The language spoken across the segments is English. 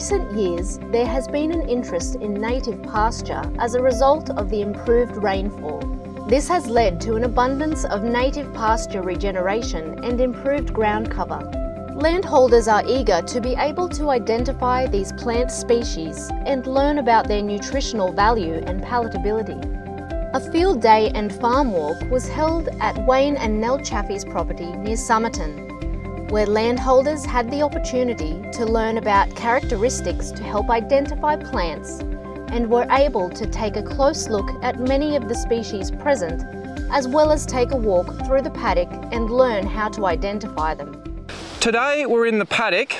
recent years, there has been an interest in native pasture as a result of the improved rainfall. This has led to an abundance of native pasture regeneration and improved ground cover. Landholders are eager to be able to identify these plant species and learn about their nutritional value and palatability. A field day and farm walk was held at Wayne and Nell Chaffee's property near Somerton where landholders had the opportunity to learn about characteristics to help identify plants and were able to take a close look at many of the species present as well as take a walk through the paddock and learn how to identify them. Today we're in the paddock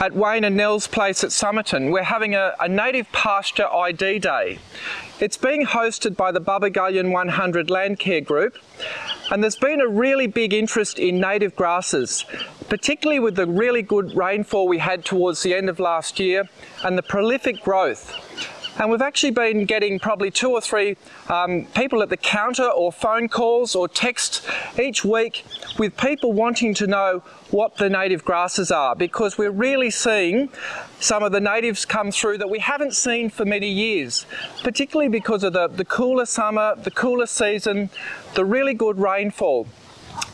at Wayne and Nell's place at Somerton. We're having a, a native pasture ID day. It's being hosted by the Bubbagullion 100 Landcare Group and there's been a really big interest in native grasses, particularly with the really good rainfall we had towards the end of last year and the prolific growth. And we've actually been getting probably two or three um, people at the counter or phone calls or texts each week with people wanting to know what the native grasses are because we're really seeing some of the natives come through that we haven't seen for many years, particularly because of the, the cooler summer, the cooler season, the really good rainfall.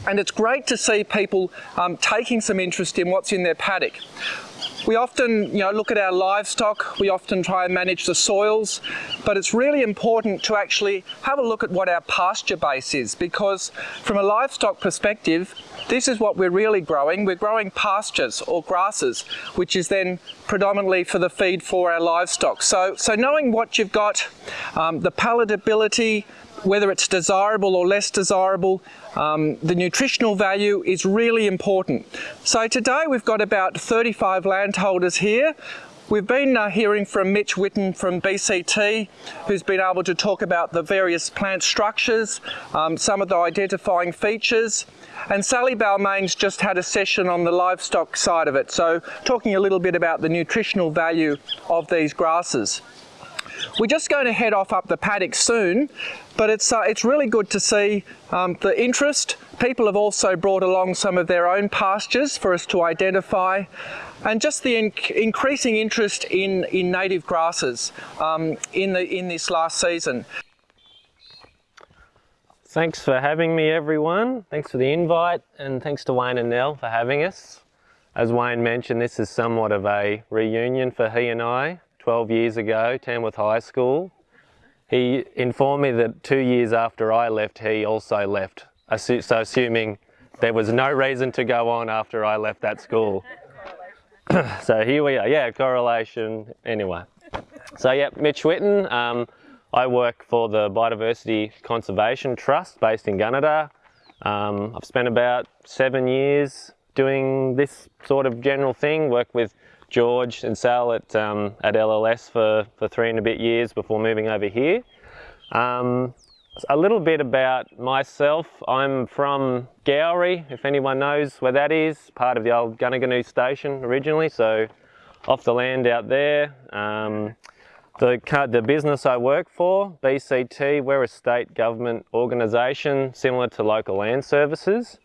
And it's great to see people um, taking some interest in what's in their paddock. We often you know, look at our livestock, we often try and manage the soils, but it's really important to actually have a look at what our pasture base is because from a livestock perspective, this is what we're really growing. We're growing pastures or grasses, which is then predominantly for the feed for our livestock. So, so knowing what you've got, um, the palatability, whether it's desirable or less desirable, um, the nutritional value is really important. So today we've got about 35 landholders here. We've been uh, hearing from Mitch Witten from BCT, who's been able to talk about the various plant structures, um, some of the identifying features, and Sally Balmain's just had a session on the livestock side of it, so talking a little bit about the nutritional value of these grasses. We're just going to head off up the paddock soon, but it's, uh, it's really good to see um, the interest. People have also brought along some of their own pastures for us to identify and just the inc increasing interest in, in native grasses um, in, the, in this last season. Thanks for having me everyone. Thanks for the invite and thanks to Wayne and Nell for having us. As Wayne mentioned, this is somewhat of a reunion for he and I. 12 years ago, Tamworth High School. He informed me that two years after I left, he also left. So assuming there was no reason to go on after I left that school. so here we are, yeah, correlation, anyway. So yeah, Mitch Witten, um, I work for the Biodiversity Conservation Trust based in Gunnedah. Um, I've spent about seven years doing this sort of general thing, work with George and Sal at, um, at LLS for, for three and a bit years before moving over here. Um, a little bit about myself. I'm from Gowrie, if anyone knows where that is, part of the old Goonoo Goonoo station originally, so off the land out there. Um, the, the business I work for, BCT, we're a state government organisation similar to local land services.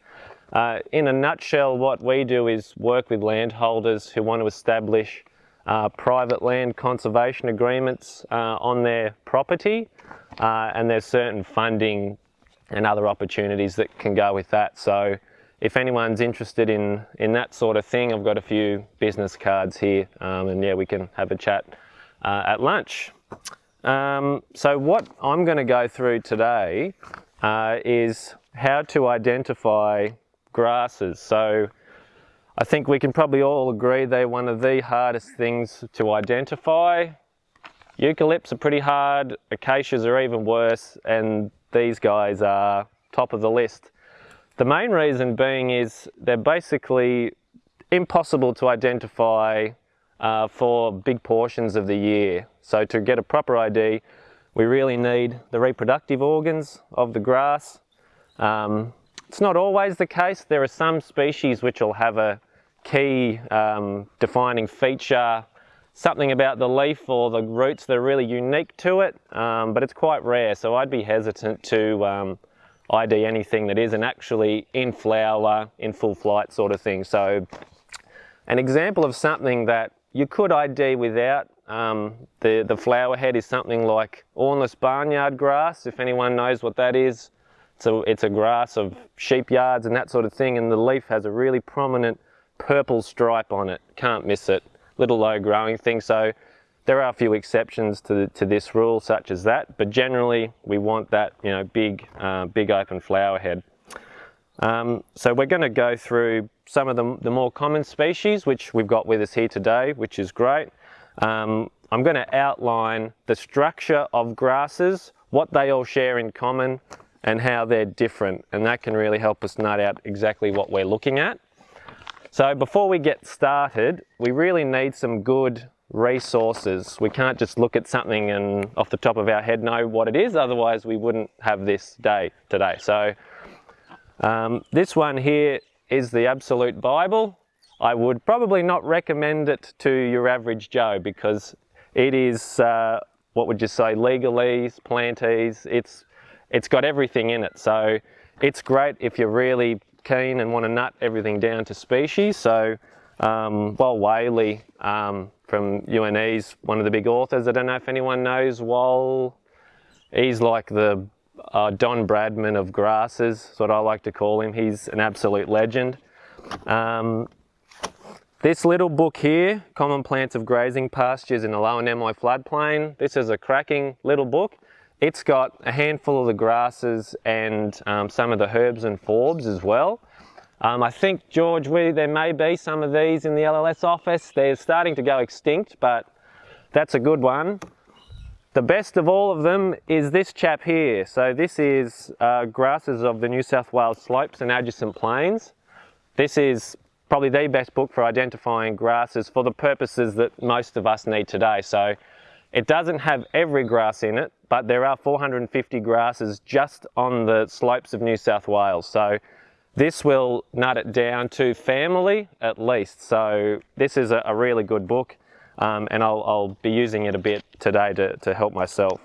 Uh, in a nutshell, what we do is work with landholders who want to establish uh, private land conservation agreements uh, on their property uh, and there's certain funding and other opportunities that can go with that. So if anyone's interested in, in that sort of thing, I've got a few business cards here um, and yeah, we can have a chat uh, at lunch. Um, so what I'm going to go through today uh, is how to identify grasses. So I think we can probably all agree they're one of the hardest things to identify. Eucalypts are pretty hard, acacias are even worse, and these guys are top of the list. The main reason being is they're basically impossible to identify uh, for big portions of the year. So to get a proper ID, we really need the reproductive organs of the grass, um, it's not always the case. There are some species which will have a key um, defining feature, something about the leaf or the roots that are really unique to it, um, but it's quite rare. So I'd be hesitant to um, ID anything that isn't actually in flower, in full flight sort of thing. So an example of something that you could ID without. Um, the, the flower head is something like awnless barnyard grass, if anyone knows what that is. So it's a grass of sheep yards and that sort of thing, and the leaf has a really prominent purple stripe on it. Can't miss it. Little low growing thing. So there are a few exceptions to, to this rule, such as that, but generally we want that you know big, uh, big open flower head. Um, so we're going to go through some of the, the, more common species, which we've got with us here today, which is great. Um, I'm going to outline the structure of grasses, what they all share in common, and how they're different, and that can really help us nut out exactly what we're looking at. So before we get started, we really need some good resources. We can't just look at something and off the top of our head know what it is, otherwise we wouldn't have this day today. So um, this one here is the Absolute Bible. I would probably not recommend it to your average Joe because it is, uh, what would you say, legalese, plantese, it's, it's got everything in it. So it's great if you're really keen and want to nut everything down to species. So um, Wal Whalley um, from UNE's one of the big authors. I don't know if anyone knows Wal. He's like the uh, Don Bradman of grasses, is what I like to call him. He's an absolute legend. Um, this little book here, Common Plants of Grazing Pastures in the Lower Namoi Floodplain, this is a cracking little book. It's got a handful of the grasses and um, some of the herbs and forbs as well. Um, I think, George, we, there may be some of these in the LLS office. They're starting to go extinct, but that's a good one. The best of all of them is this chap here. So this is uh, grasses of the New South Wales slopes and adjacent plains. This is probably the best book for identifying grasses for the purposes that most of us need today. So it doesn't have every grass in it, but there are 450 grasses just on the slopes of New South Wales. So this will nut it down to family at least. So this is a, a really good book um, and I'll, I'll, be using it a bit today to, to help myself.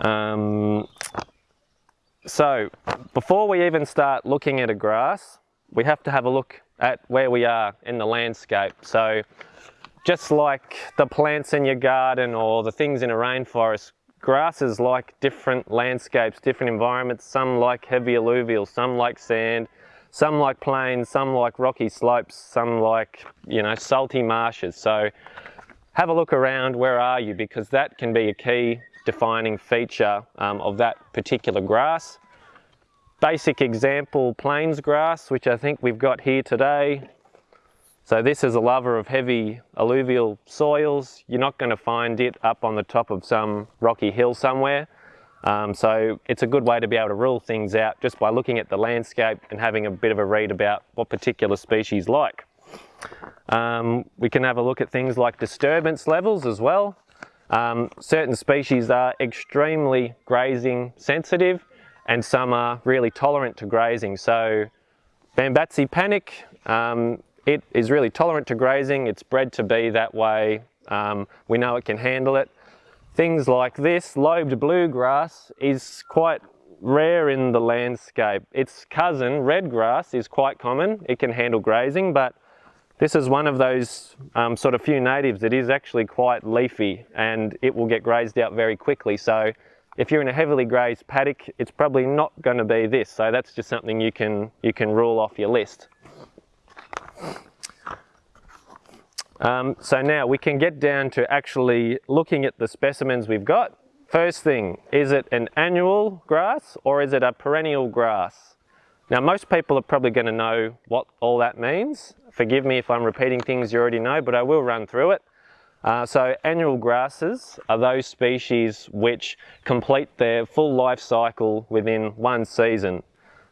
Um, so before we even start looking at a grass, we have to have a look at where we are in the landscape. So just like the plants in your garden or the things in a rainforest, grasses like different landscapes, different environments. Some like heavy alluvial, some like sand, some like plains, some like rocky slopes, some like, you know, salty marshes. So have a look around, where are you? Because that can be a key defining feature um, of that particular grass. Basic example, plains grass, which I think we've got here today. So this is a lover of heavy alluvial soils. You're not going to find it up on the top of some rocky hill somewhere. Um, so it's a good way to be able to rule things out just by looking at the landscape and having a bit of a read about what particular species like. Um, we can have a look at things like disturbance levels as well. Um, certain species are extremely grazing sensitive and some are really tolerant to grazing. So Bambatsi panic, um, it is really tolerant to grazing. It's bred to be that way. Um, we know it can handle it. Things like this, lobed bluegrass, is quite rare in the landscape. Its cousin, redgrass, is quite common. It can handle grazing, but this is one of those um, sort of few natives that is actually quite leafy and it will get grazed out very quickly. So if you're in a heavily grazed paddock, it's probably not going to be this. So that's just something you can, you can rule off your list. Um, so now we can get down to actually looking at the specimens we've got. First thing, is it an annual grass or is it a perennial grass? Now most people are probably going to know what all that means. Forgive me if I'm repeating things you already know, but I will run through it. Uh, so annual grasses are those species which complete their full life cycle within one season.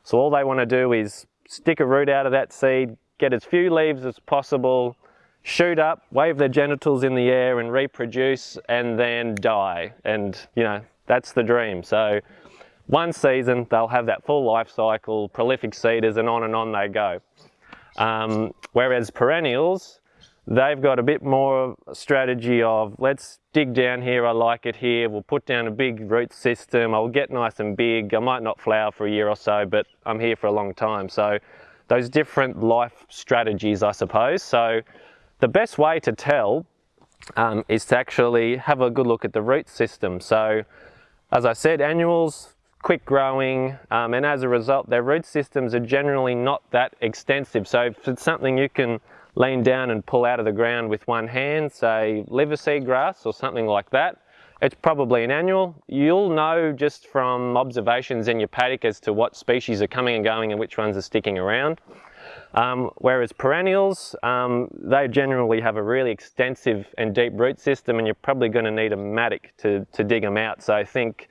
So all they want to do is stick a root out of that seed, get as few leaves as possible, shoot up, wave their genitals in the air and reproduce and then die. And you know, that's the dream. So one season, they'll have that full life cycle, prolific seeders and on and on they go. Um, whereas perennials, they've got a bit more strategy of let's dig down here, I like it here, we'll put down a big root system, I'll get nice and big, I might not flower for a year or so, but I'm here for a long time. So those different life strategies, I suppose. So the best way to tell um, is to actually have a good look at the root system. So as I said, annuals, quick growing, um, and as a result, their root systems are generally not that extensive. So if it's something you can lean down and pull out of the ground with one hand, say liver seed grass or something like that, it's probably an annual. You'll know just from observations in your paddock as to what species are coming and going and which ones are sticking around. Um, whereas perennials, um, they generally have a really extensive and deep root system and you're probably going to need a mattock to, to dig them out. So I think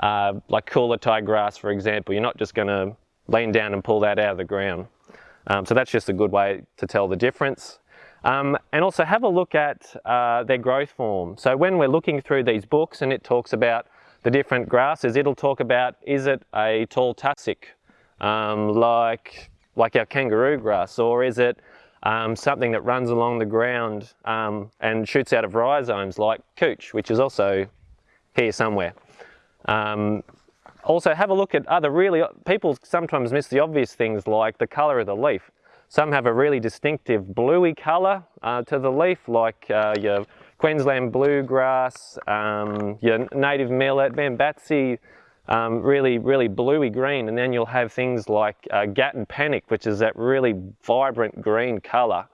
uh, like Coolatai grass, for example, you're not just going to lean down and pull that out of the ground. Um, so that's just a good way to tell the difference. Um, and also have a look at uh, their growth form. So when we're looking through these books and it talks about the different grasses, it'll talk about is it a tall tussock um, like, like our kangaroo grass or is it um, something that runs along the ground um, and shoots out of rhizomes like couch, which is also here somewhere. Um, also have a look at other really, people sometimes miss the obvious things like the colour of the leaf. Some have a really distinctive bluey colour uh, to the leaf, like uh, your Queensland bluegrass, um, your native millet, Bambatsi, um, really, really bluey green. And then you'll have things like uh, Gatton Panic, which is that really vibrant green colour.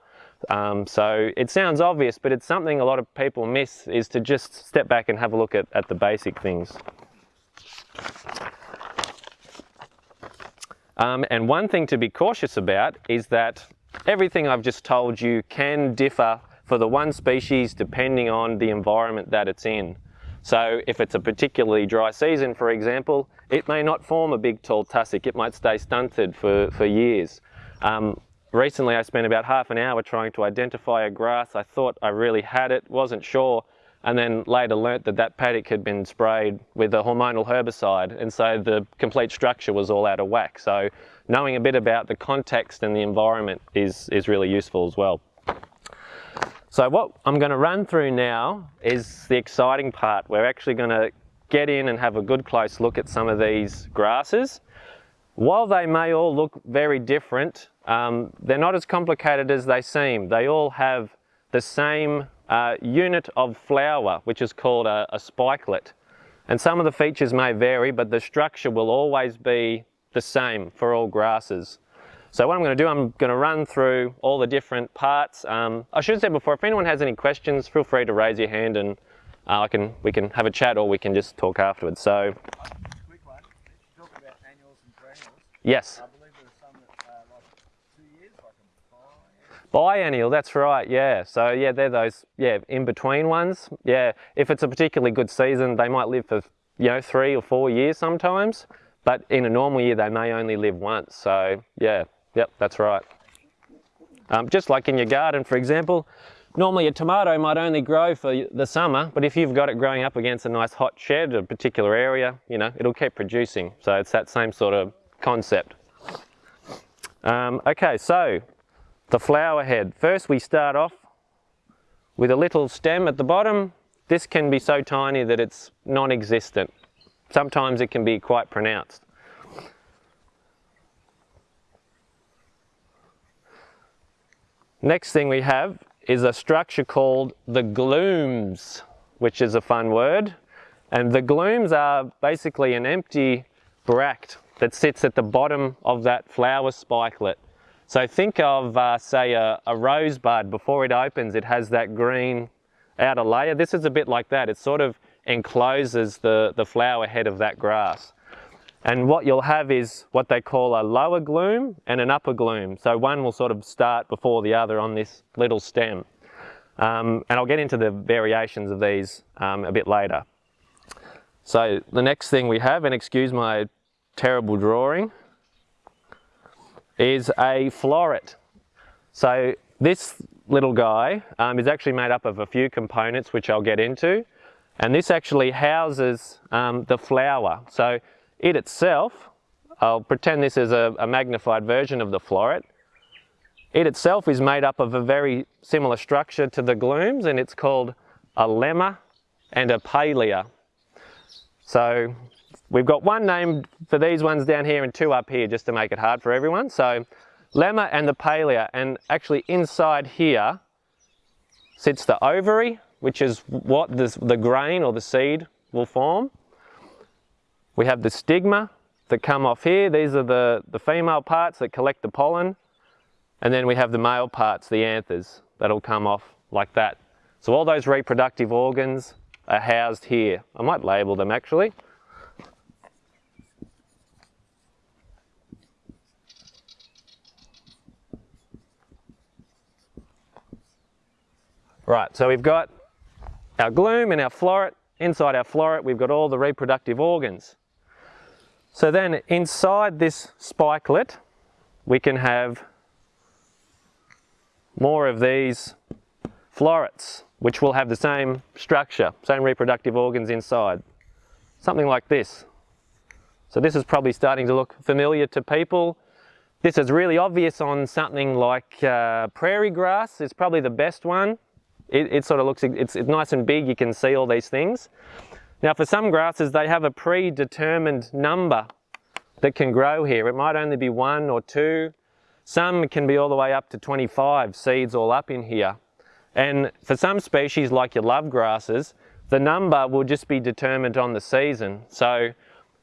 Um, so it sounds obvious, but it's something a lot of people miss is to just step back and have a look at, at the basic things. Um, and one thing to be cautious about is that everything I've just told you can differ for the one species depending on the environment that it's in. So if it's a particularly dry season, for example, it may not form a big tall tussock. It might stay stunted for, for years. Um, recently I spent about half an hour trying to identify a grass. I thought I really had it, wasn't sure, and then later learnt that that paddock had been sprayed with a hormonal herbicide and so the complete structure was all out of whack. So knowing a bit about the context and the environment is, is really useful as well. So what I'm going to run through now is the exciting part. We're actually going to get in and have a good close look at some of these grasses. While they may all look very different, um, they're not as complicated as they seem. They all have the same uh, unit of flower, which is called a, a spikelet. And some of the features may vary, but the structure will always be the same for all grasses. So what I'm going to do, I'm going to run through all the different parts. Um, I should have said before, if anyone has any questions, feel free to raise your hand and uh, I can, we can have a chat or we can just talk afterwards. So, Yes. Biennial, that's right, yeah. So yeah, they're those, yeah, in-between ones. Yeah, if it's a particularly good season, they might live for, you know, three or four years sometimes. But in a normal year, they may only live once. So yeah, yep, that's right. Um, just like in your garden, for example, normally a tomato might only grow for the summer, but if you've got it growing up against a nice hot shed, a particular area, you know, it'll keep producing. So it's that same sort of concept. Um, okay, so the flower head. First we start off with a little stem at the bottom. This can be so tiny that it's non-existent. Sometimes it can be quite pronounced. Next thing we have is a structure called the glumes, which is a fun word. And the glumes are basically an empty bract that sits at the bottom of that flower spikelet. So think of, uh, say, a, a rosebud. Before it opens, it has that green outer layer. This is a bit like that. It sort of encloses the, the flower head of that grass. And what you'll have is what they call a lower glume and an upper glume. So one will sort of start before the other on this little stem. Um, and I'll get into the variations of these um, a bit later. So the next thing we have, and excuse my terrible drawing, is a floret. So this little guy um, is actually made up of a few components which I'll get into and this actually houses um, the flower. So it itself, I'll pretend this is a, a magnified version of the floret. It itself is made up of a very similar structure to the glumes and it's called a lemma and a palea. So We've got one name for these ones down here and two up here just to make it hard for everyone. So lemma and the palea and actually inside here sits the ovary, which is what this, the grain or the seed will form. We have the stigma that come off here. These are the, the female parts that collect the pollen. And then we have the male parts, the anthers, that'll come off like that. So all those reproductive organs are housed here. I might label them actually. Right, so we've got our glume and our floret. Inside our floret, we've got all the reproductive organs. So then inside this spikelet, we can have more of these florets, which will have the same structure, same reproductive organs inside. Something like this. So this is probably starting to look familiar to people. This is really obvious on something like uh, prairie grass is probably the best one. It, it sort of looks, it's, it's nice and big, you can see all these things. Now for some grasses, they have a predetermined number that can grow here. It might only be one or two. Some can be all the way up to 25 seeds all up in here. And for some species like your love grasses, the number will just be determined on the season. So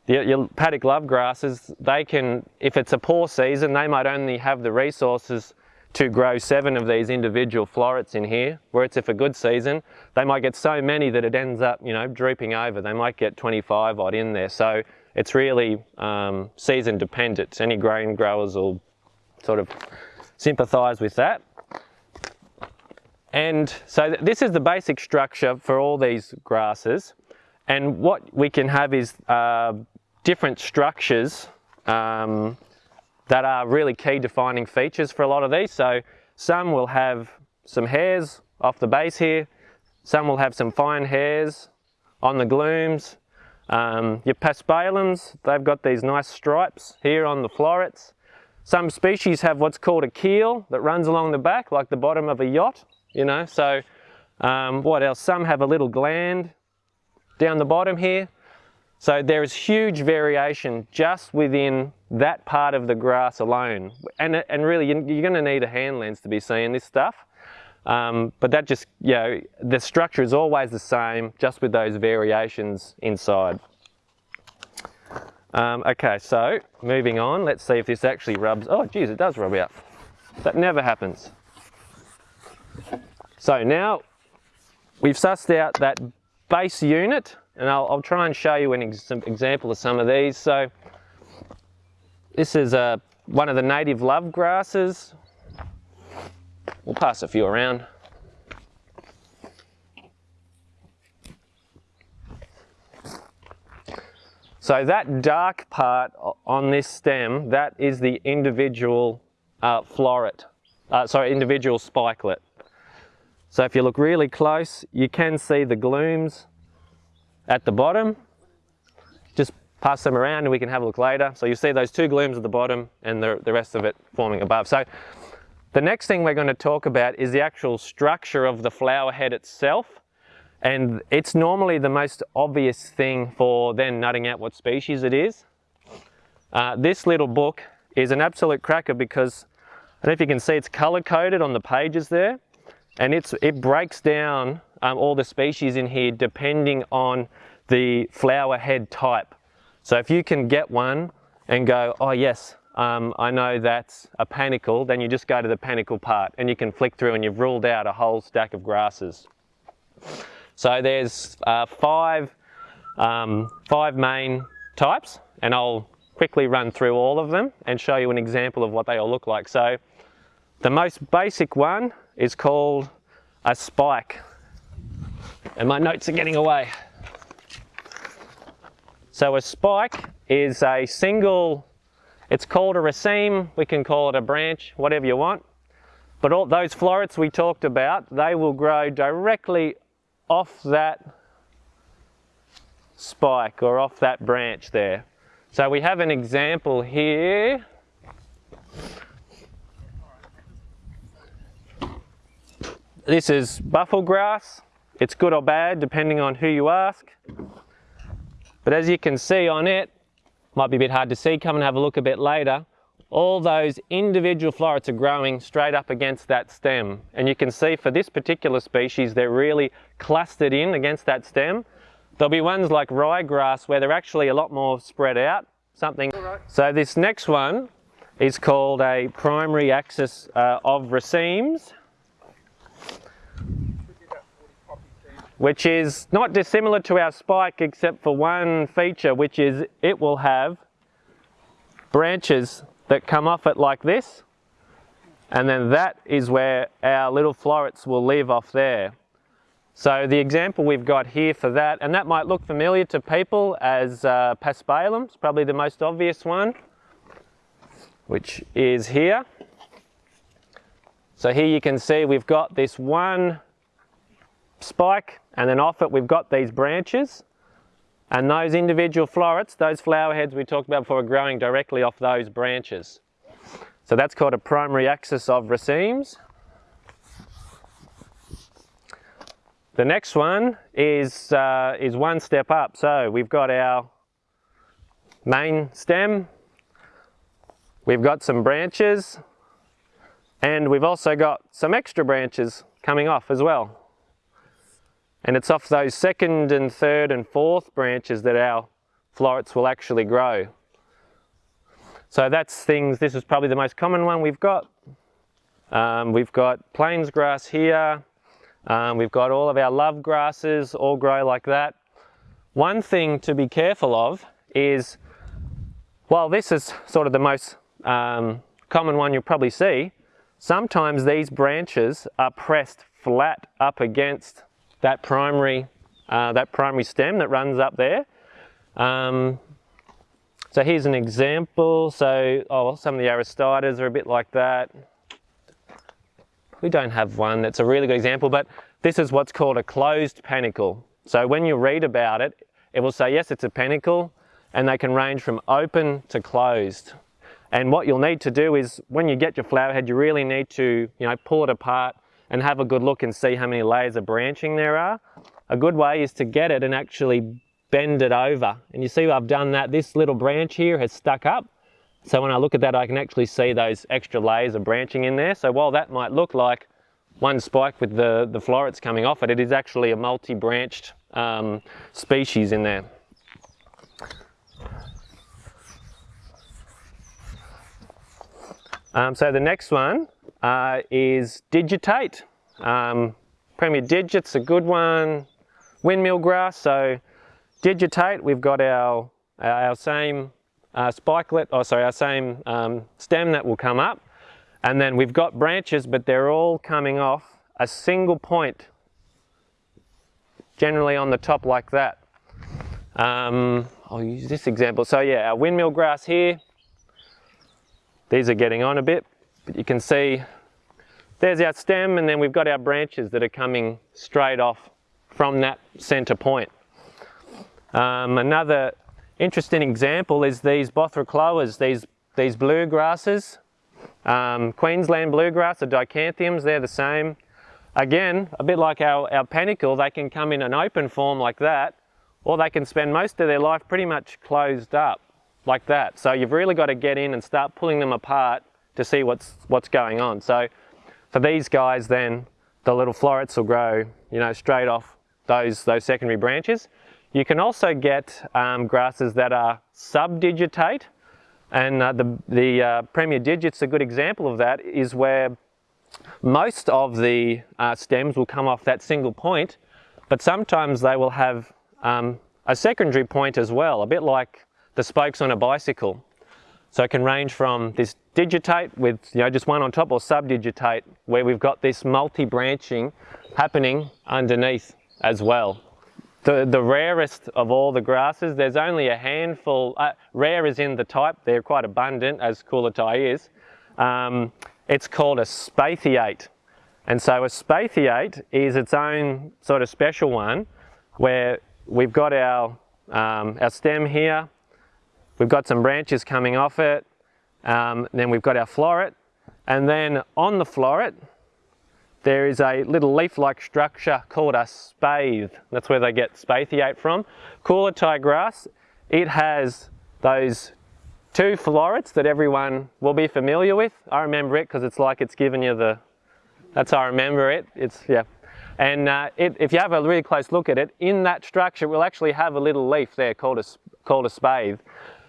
your, your paddock love grasses, they can, if it's a poor season, they might only have the resources to grow seven of these individual florets in here, whereas if a good season, they might get so many that it ends up, you know, drooping over. They might get 25 odd in there. So it's really um, season dependent. Any grain growers will sort of sympathise with that. And so th this is the basic structure for all these grasses. And what we can have is uh, different structures um, that are really key defining features for a lot of these. So some will have some hairs off the base here, some will have some fine hairs on the glumes. Um, your paspalums, they've got these nice stripes here on the florets. Some species have what's called a keel that runs along the back like the bottom of a yacht, you know. So um, what else? Some have a little gland down the bottom here. So there is huge variation just within that part of the grass alone. And, and really, you're going to need a hand lens to be seeing this stuff. Um, but that just, you know, the structure is always the same, just with those variations inside. Um, okay, so moving on, let's see if this actually rubs. Oh, geez, it does rub out. That never happens. So now we've sussed out that base unit and I'll, I'll try and show you an ex example of some of these. So this is uh, one of the native love grasses. We'll pass a few around. So that dark part on this stem, that is the individual uh, floret, uh, sorry, individual spikelet. So if you look really close, you can see the glumes at the bottom. Just pass them around and we can have a look later. So you see those two glumes at the bottom and the, the rest of it forming above. So the next thing we're going to talk about is the actual structure of the flower head itself. And it's normally the most obvious thing for then nutting out what species it is. Uh, this little book is an absolute cracker because I don't know if you can see it's color coded on the pages there and it's, it breaks down um, all the species in here depending on the flower head type. So if you can get one and go, oh yes, um, I know that's a panicle, then you just go to the panicle part and you can flick through and you've ruled out a whole stack of grasses. So there's uh, five, um, five main types and I'll quickly run through all of them and show you an example of what they all look like. So the most basic one is called a spike and my notes are getting away. So a spike is a single, it's called a raceme, we can call it a branch, whatever you want. But all those florets we talked about, they will grow directly off that spike or off that branch there. So we have an example here. This is buffel grass. It's good or bad depending on who you ask. But as you can see on it, might be a bit hard to see, come and have a look a bit later, all those individual florets are growing straight up against that stem. And you can see for this particular species, they're really clustered in against that stem. There'll be ones like ryegrass where they're actually a lot more spread out, something. So this next one is called a primary axis uh, of racemes, which is not dissimilar to our spike except for one feature, which is it will have branches that come off it like this and then that is where our little florets will leave off there. So the example we've got here for that, and that might look familiar to people as uh, paspalum, it's probably the most obvious one, which is here. So here you can see we've got this one spike and then off it we've got these branches and those individual florets, those flower heads we talked about before are growing directly off those branches. So that's called a primary axis of racemes. The next one is, uh, is one step up. So we've got our main stem, we've got some branches, and we've also got some extra branches coming off as well. And it's off those second and third and fourth branches that our florets will actually grow. So that's things, this is probably the most common one we've got. Um, we've got plains grass here. Um, we've got all of our love grasses all grow like that. One thing to be careful of is, while this is sort of the most um, common one you'll probably see, sometimes these branches are pressed flat up against that primary, uh, that primary stem that runs up there. Um, so here's an example. So oh, some of the Aristidas are a bit like that. We don't have one that's a really good example, but this is what's called a closed panicle. So when you read about it, it will say, yes, it's a panicle, and they can range from open to closed. And what you'll need to do is, when you get your flower head, you really need to, you know, pull it apart and have a good look and see how many layers of branching there are. A good way is to get it and actually bend it over. And you see I've done that. This little branch here has stuck up. So when I look at that, I can actually see those extra layers of branching in there. So while that might look like one spike with the, the florets coming off it, it is actually a multi-branched um, species in there. Um, so the next one uh, is digitate. Um, Premier Digit's a good one. Windmill grass, so digitate, we've got our, our same uh, spikelet, oh sorry, our same um, stem that will come up. And then we've got branches, but they're all coming off a single point, generally on the top like that. Um, I'll use this example. So yeah, our windmill grass here, these are getting on a bit, but you can see there's our stem and then we've got our branches that are coming straight off from that center point. Um, another interesting example is these Bothriochloas, these, these blue grasses. Um, Queensland bluegrass, the Dichanthiums, they're the same. Again, a bit like our, our panicle, they can come in an open form like that, or they can spend most of their life pretty much closed up like that. So you've really got to get in and start pulling them apart to see what's, what's going on. So for these guys then, the little florets will grow, you know, straight off those, those secondary branches. You can also get um, grasses that are subdigitate, and uh, the, the uh, Premier Digit's a good example of that, is where most of the uh, stems will come off that single point, but sometimes they will have um, a secondary point as well, a bit like the spokes on a bicycle. So it can range from this digitate with you know just one on top or subdigitate where we've got this multi-branching happening underneath as well. The, the rarest of all the grasses, there's only a handful, uh, rare is in the type, they're quite abundant as Coolatai is. Um, it's called a spathiate. And so a spathiate is its own sort of special one where we've got our, um, our stem here, We've got some branches coming off it. Um, then we've got our floret. And then on the floret, there is a little leaf-like structure called a spathe. That's where they get spathiate from. Coolatai grass, it has those two florets that everyone will be familiar with. I remember it because it's like it's given you the, that's how I remember it. It's, yeah. And uh, it, if you have a really close look at it, in that structure we'll actually have a little leaf there called a, called a spathe.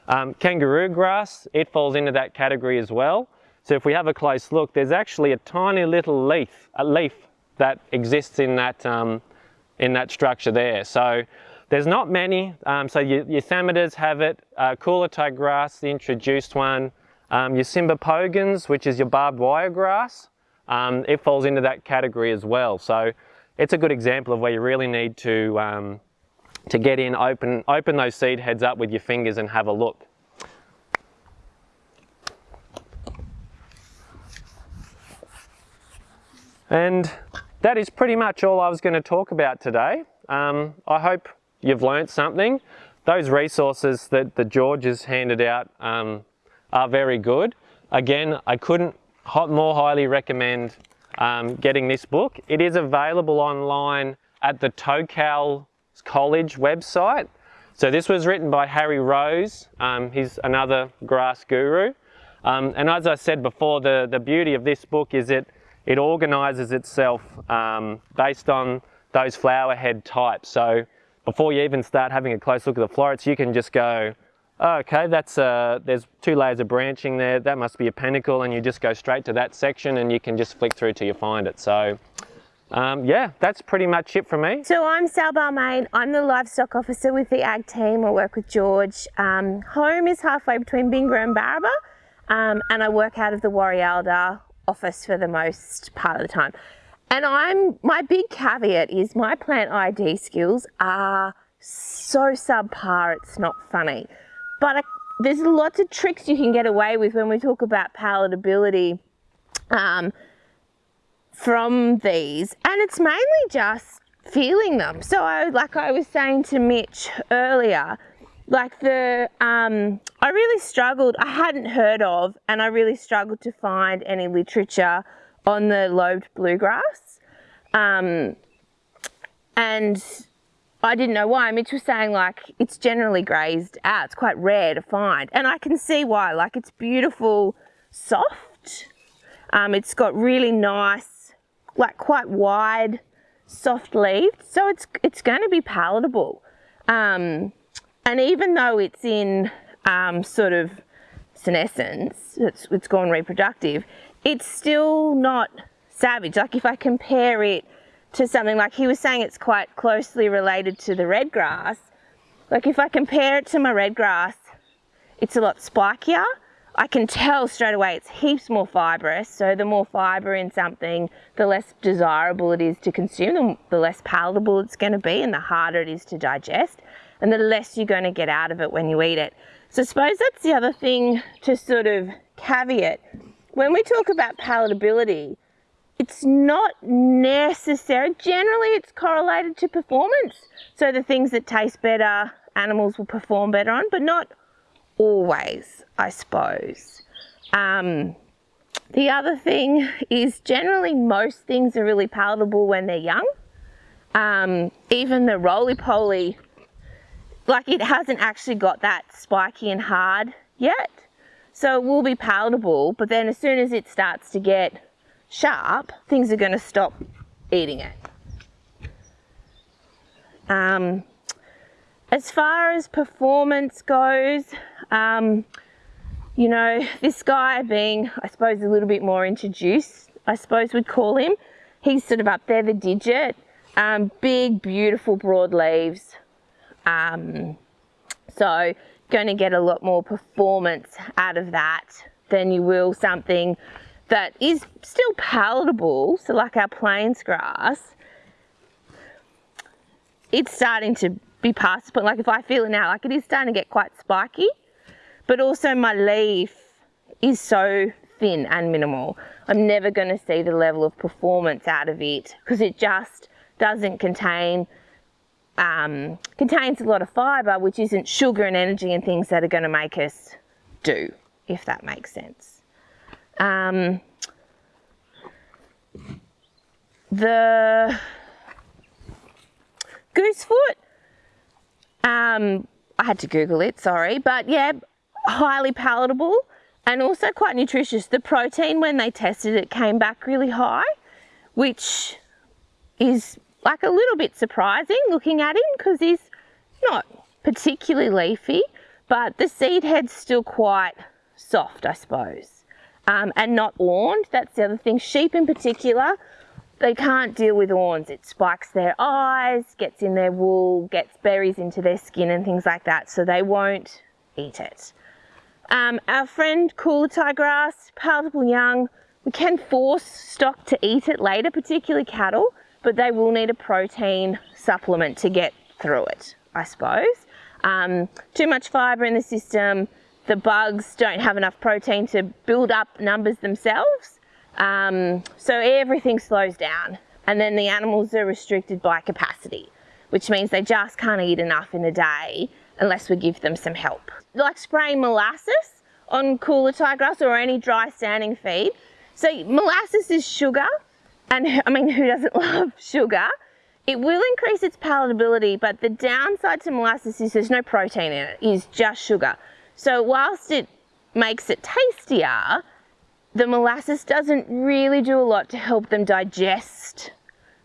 Um, kangaroo grass, it falls into that category as well. So if we have a close look, there's actually a tiny little leaf, a leaf that exists in that, um, in that structure there. So there's not many. Um, so your, your have it, uh, Coolatai grass, the introduced one, um, your Cymbopogon's, which is your barbed wire grass, um, it falls into that category as well. So it's a good example of where you really need to, um, to get in, open, open those seed heads up with your fingers and have a look. And that is pretty much all I was going to talk about today. Um, I hope you've learnt something. Those resources that the George has handed out um, are very good. Again, I couldn't more highly recommend um, getting this book. It is available online at the Tocal College website. So this was written by Harry Rose. Um, he's another grass guru. Um, and as I said before, the, the beauty of this book is it, it organises itself um, based on those flower head types. So before you even start having a close look at the florets, you can just go, oh, okay, that's uh, there's two layers of branching there, that must be a panicle, and you just go straight to that section and you can just flick through till you find it. So um, yeah, that's pretty much it for me. So I'm Sal Balmain. I'm the livestock officer with the ag team. I work with George. Um, home is halfway between Bingara and Barraba, um, and I work out of the Warialda office for the most part of the time. And I'm my big caveat is my plant ID skills are so subpar it's not funny. But I, there's lots of tricks you can get away with when we talk about palatability um, from these. And it's mainly just feeling them. So I, like I was saying to Mitch earlier, like the, um, I really struggled, I hadn't heard of, and I really struggled to find any literature on the lobed bluegrass. Um, and I didn't know why. Mitch was saying like it's generally grazed out. It's quite rare to find. And I can see why. Like it's beautiful, soft. Um, it's got really nice, like quite wide, soft leaved. So it's, it's going to be palatable. Um, and even though it's in um, sort of senescence, it's, it's gone reproductive, it's still not savage. Like if I compare it to something like he was saying it's quite closely related to the red grass. Like if I compare it to my red grass, it's a lot spikier. I can tell straight away it's heaps more fibrous. So the more fiber in something, the less desirable it is to consume, the less palatable it's going to be and the harder it is to digest and the less you're going to get out of it when you eat it. So I suppose that's the other thing to sort of caveat when we talk about palatability, it's not necessary. Generally, it's correlated to performance. So the things that taste better, animals will perform better on, but not always, I suppose. Um, the other thing is generally most things are really palatable when they're young. Um, even the roly-poly, like it hasn't actually got that spiky and hard yet. So it will be palatable, but then as soon as it starts to get sharp, things are going to stop eating it. Um, as far as performance goes, um, you know, this guy being, I suppose, a little bit more introduced, I suppose we'd call him. He's sort of up there, the digit. Um, big, beautiful, broad leaves. Um, so going to get a lot more performance out of that than you will something that is still palatable. So like our plains grass, it's starting to be past but like if I feel it now, like it is starting to get quite spiky, but also my leaf is so thin and minimal. I'm never going to see the level of performance out of it because it just doesn't contain um, contains a lot of fibre, which isn't sugar and energy and things that are going to make us do, if that makes sense. Um, the goosefoot, um, I had to Google it, sorry, but yeah, highly palatable and also quite nutritious. The protein when they tested it came back really high, which is like a little bit surprising looking at him because he's not particularly leafy, but the seed head's still quite soft, I suppose, um, and not awned. That's the other thing. Sheep in particular, they can't deal with awns. It spikes their eyes, gets in their wool, gets berries into their skin and things like that, so they won't eat it. Um, our friend Coolatai grass, palatable young, we can force stock to eat it later, particularly cattle, but they will need a protein supplement to get through it, I suppose. Um, too much fibre in the system, the bugs don't have enough protein to build up numbers themselves, um, so everything slows down. And then the animals are restricted by capacity, which means they just can't eat enough in a day unless we give them some help. Like spraying molasses on Coolatai grass or any dry standing feed. So molasses is sugar, and I mean, who doesn't love sugar? It will increase its palatability, but the downside to molasses is there's no protein in it, it's just sugar. So whilst it makes it tastier, the molasses doesn't really do a lot to help them digest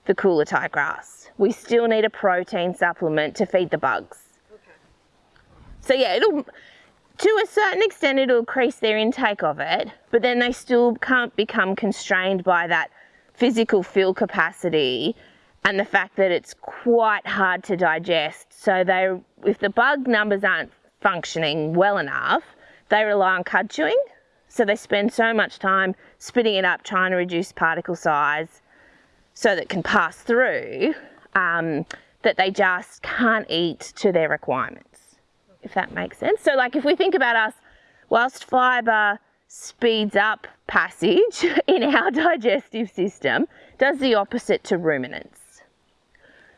the Coolatai grass. We still need a protein supplement to feed the bugs. So yeah, it'll, to a certain extent, it'll increase their intake of it, but then they still can't become constrained by that physical fuel capacity and the fact that it's quite hard to digest. So they, if the bug numbers aren't functioning well enough, they rely on cud chewing. So they spend so much time spitting it up, trying to reduce particle size so that it can pass through, um, that they just can't eat to their requirements if that makes sense. So like if we think about us, whilst fibre speeds up passage in our digestive system, does the opposite to ruminants.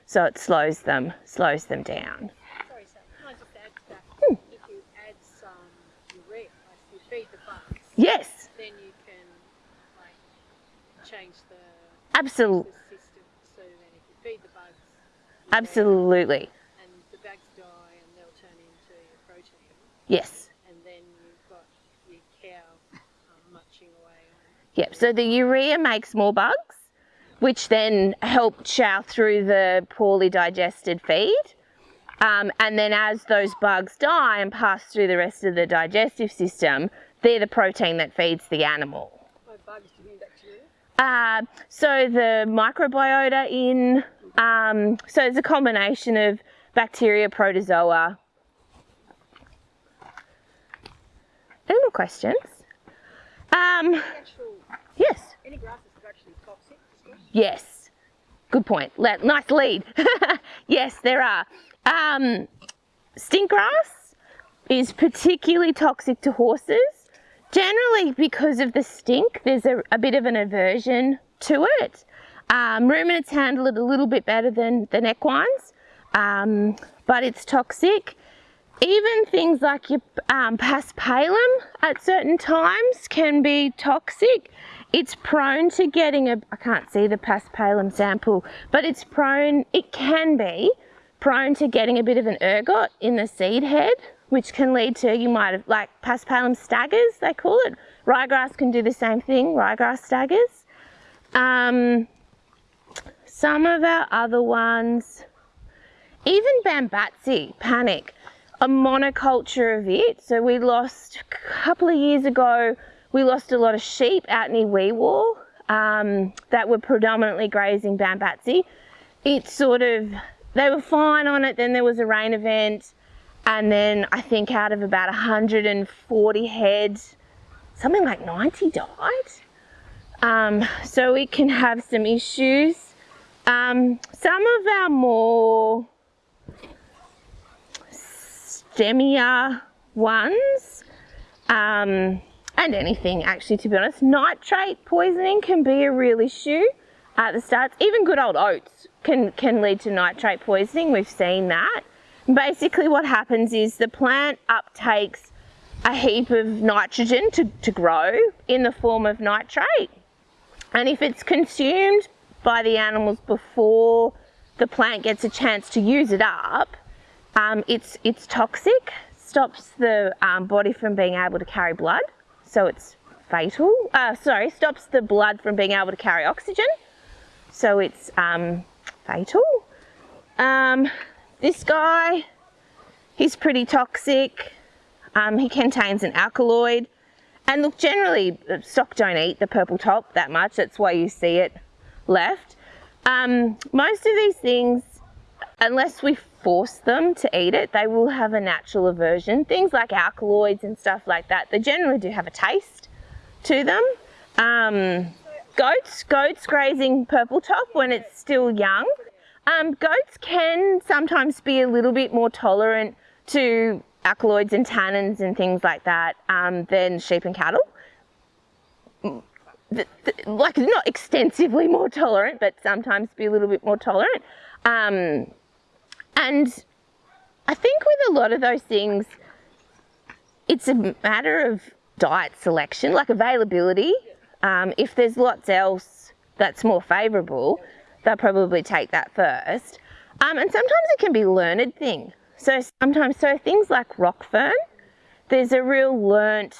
So it slows them, slows them down. Sorry, Sam, can I just add to that? Hmm. If you add some urea, like you feed the bugs, yes. then you can like change the, Absolutely. system so then if you feed the bugs, Absolutely. and the bugs die and they'll turn into your protein, Yes. and then you've got your cow um, munching away on Yep. So the urea makes more bugs, which then help chow through the poorly digested feed. Um, and then as those bugs die and pass through the rest of the digestive system, they're the protein that feeds the animal. By bugs, do you mean bacteria? Uh, so the microbiota in, um, so it's a combination of bacteria, protozoa. Questions? Um, yes. any grasses are actually toxic? Yes. Good point. Le- nice lead. yes, there are. Um, stink grass is particularly toxic to horses. Generally, because of the stink, there's a, a bit of an aversion to it. Um, ruminants handle it a little bit better than, than equines, um, but it's toxic. Even things like your um, paspalum at certain times can be toxic. It's prone to getting a, I can't see the paspalum sample, but it's prone, it can be prone to getting a bit of an ergot in the seed head, which can lead to, you might have, like paspalum staggers, they call it. Ryegrass can do the same thing, ryegrass staggers. Um, some of our other ones, even Bambatsi, panic, a monoculture of it. So we lost, a couple of years ago, we lost a lot of sheep out near Wee Waa um, that were predominantly grazing Bambatsi. It sort of, they were fine on it, then there was a rain event, and then I think out of about 140 heads, something like 90 died. Um, so it can have some issues. Um, some of our more stemmier ones, um, and anything actually to be honest, nitrate poisoning can be a real issue at the start. Even good old oats can, can lead to nitrate poisoning, we've seen that. Basically what happens is the plant uptakes a heap of nitrogen to, to grow in the form of nitrate. And if it's consumed by the animals before the plant gets a chance to use it up, um, it's, it's toxic. stops the um, body from being able to carry blood, so it's fatal. Uh, sorry, stops the blood from being able to carry oxygen, so it's um, fatal. Um, this guy, he's pretty toxic. Um, he contains an alkaloid. And look, generally, stock don't eat the purple top that much. That's why you see it left. Um, most of these things, unless we force them to eat it, they will have a natural aversion. Things like alkaloids and stuff like that, they generally do have a taste to them. Um, goats, goats grazing purple top when it's still young. Um, goats can sometimes be a little bit more tolerant to alkaloids and tannins and things like that um, than sheep and cattle. The, the, like not extensively more tolerant, but sometimes be a little bit more tolerant. Um, and I think with a lot of those things, it's a matter of diet selection, like availability. Um, if there's lots else that's more favourable, they'll probably take that first. Um, and sometimes it can be learned thing. So sometimes, so things like rock fern, there's a real learnt,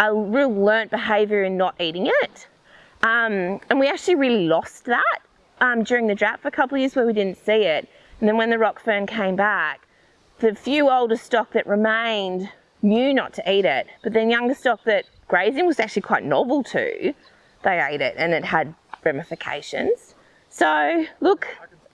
a real learnt behaviour in not eating it. Um, and we actually really lost that um, during the drought for a couple of years where we didn't see it. And then when the rock fern came back, the few older stock that remained knew not to eat it, but then younger stock that grazing was actually quite novel to, they ate it and it had ramifications. So look,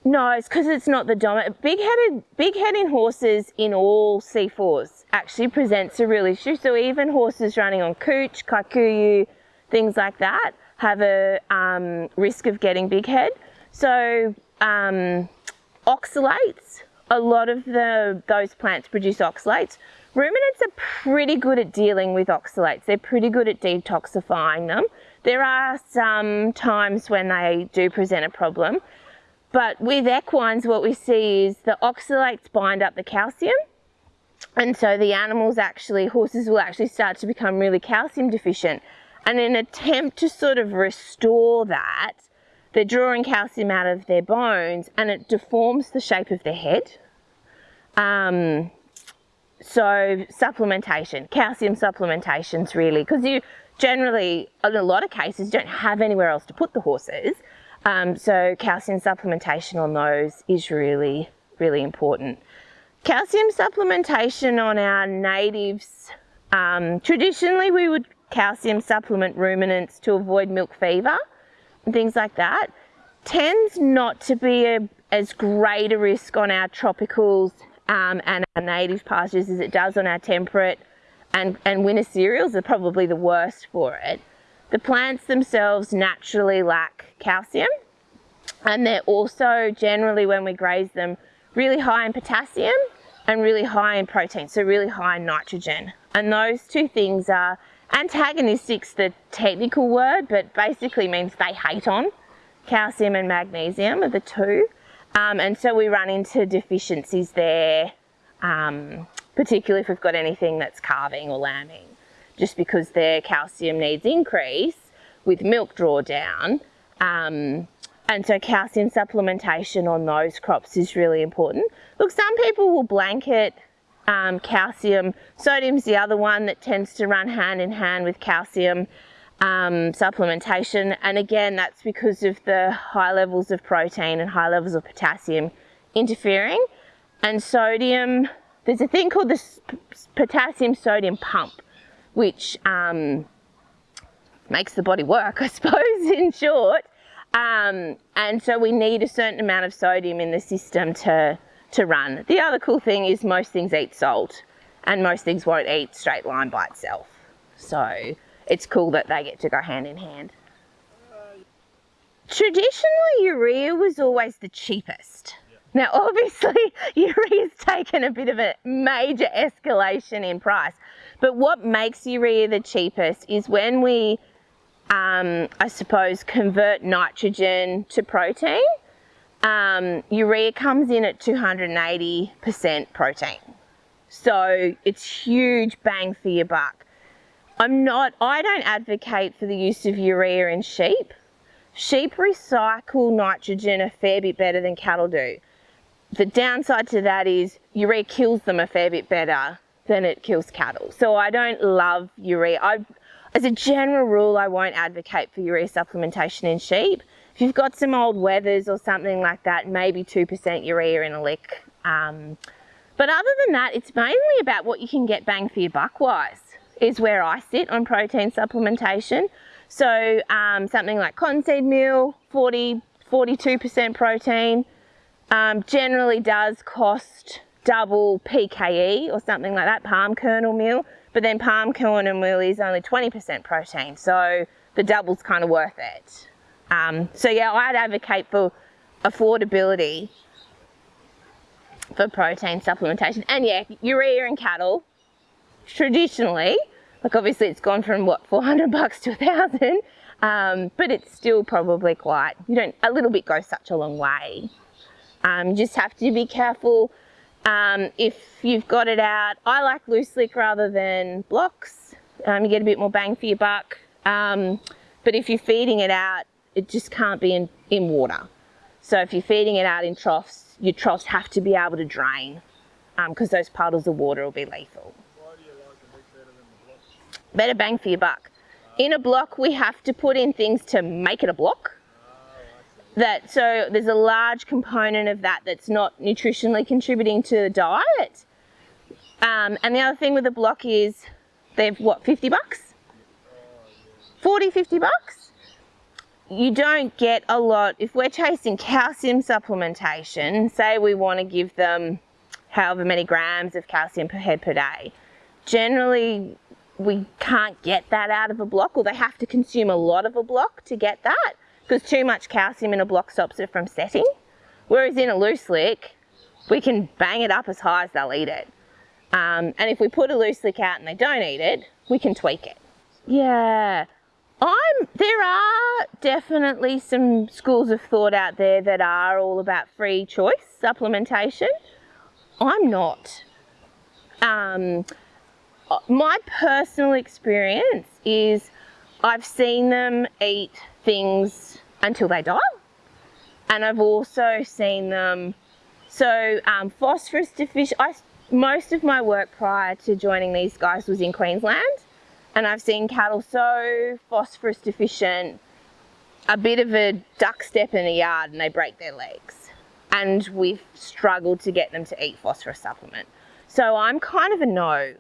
no, it's because it's not the dominant. Big-headed, big-headed horses in all C4s actually presents a real issue. So even horses running on cooch, kikuyu, things like that, have a um, risk of getting big head. So um, oxalates, a lot of the those plants produce oxalates. Ruminants are pretty good at dealing with oxalates. They're pretty good at detoxifying them. There are some times when they do present a problem. But with equines, what we see is the oxalates bind up the calcium. And so the animals actually, horses will actually start to become really calcium deficient. And in an attempt to sort of restore that, they're drawing calcium out of their bones and it deforms the shape of their head. Um, so supplementation, calcium supplementations really, because you generally, in a lot of cases, don't have anywhere else to put the horses. Um, so calcium supplementation on those is really, really important. Calcium supplementation on our natives, um, traditionally we would calcium supplement ruminants to avoid milk fever things like that. Tends not to be a, as great a risk on our tropicals um, and our native pastures as it does on our temperate and, and winter cereals are probably the worst for it. The plants themselves naturally lack calcium and they're also generally when we graze them really high in potassium and really high in protein, so really high in nitrogen. And those two things are antagonistic's the technical word, but basically means they hate on. Calcium and magnesium are the two. Um, and so we run into deficiencies there, um, particularly if we've got anything that's calving or lambing just because their calcium needs increase with milk drawdown. Um, and so calcium supplementation on those crops is really important. Look, some people will blanket um, calcium. Sodium's the other one that tends to run hand in hand with calcium um, supplementation. And again, that's because of the high levels of protein and high levels of potassium interfering. And sodium, there's a thing called the potassium sodium pump which um, makes the body work, I suppose, in short. Um, and so we need a certain amount of sodium in the system to, to run. The other cool thing is most things eat salt and most things won't eat straight line by itself. So it's cool that they get to go hand in hand. Traditionally, urea was always the cheapest. Now, obviously, urea's taken a bit of a major escalation in price. But what makes urea the cheapest is when we, um, I suppose, convert nitrogen to protein, um, urea comes in at 280% protein. So it's huge bang for your buck. I'm not, I don't advocate for the use of urea in sheep. Sheep recycle nitrogen a fair bit better than cattle do. The downside to that is urea kills them a fair bit better than it kills cattle. So I don't love urea. I, as a general rule, I won't advocate for urea supplementation in sheep. If you've got some old wethers or something like that, maybe 2% urea in a lick. Um, but other than that, it's mainly about what you can get bang for your buck wise, is where I sit on protein supplementation. So um, something like cottonseed meal, 40, 42% protein, um, generally does cost double PKE or something like that, palm kernel meal, but then palm kernel meal is only 20% protein, so the double's kind of worth it. Um, so yeah, I'd advocate for affordability for protein supplementation. And yeah, urea in cattle, traditionally, like obviously it's gone from what, 400 bucks to a thousand, um, but it's still probably quite, you don't, a little bit goes such a long way. Um, you just have to be careful um, if you've got it out. I like loose lick rather than blocks. Um, you get a bit more bang for your buck. Um, but if you're feeding it out, it just can't be in, in water. So if you're feeding it out in troughs, your troughs have to be able to drain because um, those puddles of water will be lethal. Like better? Better bang for your buck. In a block, we have to put in things to make it a block. That so there's a large component of that that's not nutritionally contributing to the diet. Um, and the other thing with a block is they've what 50 bucks, 40, 50 bucks. You don't get a lot if we're chasing calcium supplementation. Say we want to give them however many grams of calcium per head per day. Generally, we can't get that out of a block or they have to consume a lot of a block to get that because too much calcium in a block stops it from setting. Whereas in a loose lick, we can bang it up as high as they'll eat it. Um, and if we put a loose lick out and they don't eat it, we can tweak it. Yeah, I'm, there are definitely some schools of thought out there that are all about free choice supplementation. I'm not. Um, my personal experience is I've seen them eat things until they die. And I've also seen them, so um, phosphorus deficient, I, most of my work prior to joining these guys was in Queensland. And I've seen cattle so phosphorus deficient, a bit of a duck step in the yard and they break their legs. And we've struggled to get them to eat phosphorus supplement. So I'm kind of a no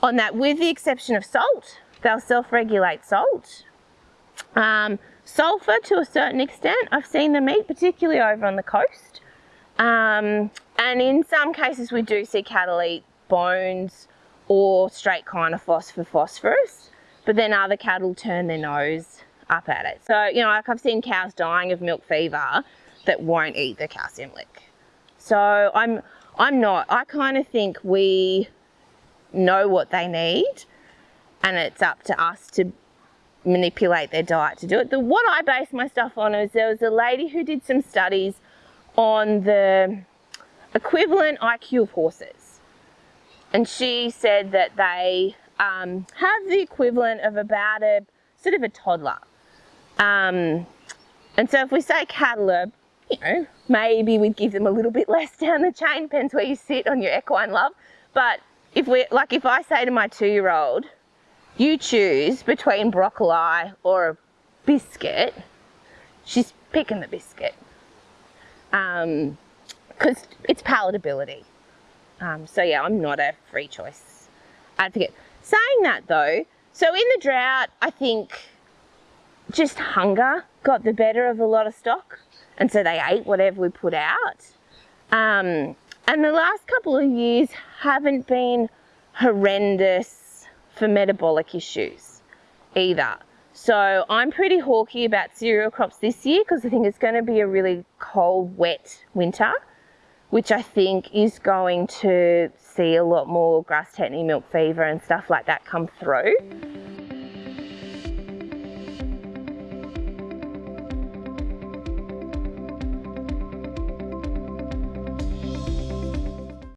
on that with the exception of salt. They'll self-regulate salt. Um, sulfur to a certain extent, I've seen them eat, particularly over on the coast. Um, and in some cases we do see cattle eat bones or straight Kynofos for phosphorus, but then other cattle turn their nose up at it. So, you know, like I've seen cows dying of milk fever that won't eat the calcium lick. So I'm, I'm not, I kind of think we know what they need and it's up to us to manipulate their diet to do it. The, what I base my stuff on is there was a lady who did some studies on the equivalent IQ of horses. And she said that they um, have the equivalent of about a sort of a toddler. Um, and so if we say cattle you know, maybe we'd give them a little bit less down the chain, depends where you sit on your equine love. But if we, like if I say to my two-year-old, you choose between broccoli or a biscuit, she's picking the biscuit. Because um, it's palatability. Um, so yeah, I'm not a free choice advocate. Saying that though, so in the drought, I think just hunger got the better of a lot of stock. And so they ate whatever we put out. Um, and the last couple of years haven't been horrendous for metabolic issues either. So I'm pretty hawky about cereal crops this year because I think it's going to be a really cold, wet winter, which I think is going to see a lot more grass tetany milk fever and stuff like that come through.